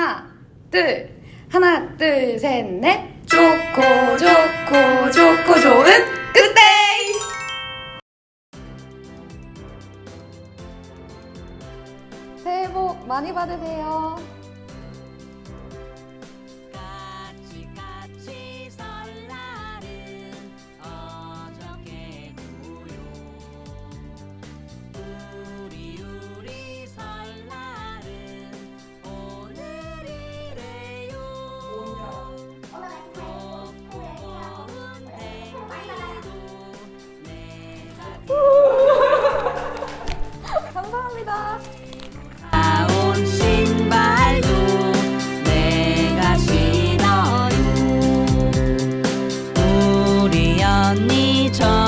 하나, 둘, 하나, 둘, 셋, 넷. 좋고, 좋고, 좋고, 좋은 굿데이! 새해 복 많이 받으세요. 감사합니다. 신발도 내가 신어요. 우리 언니 저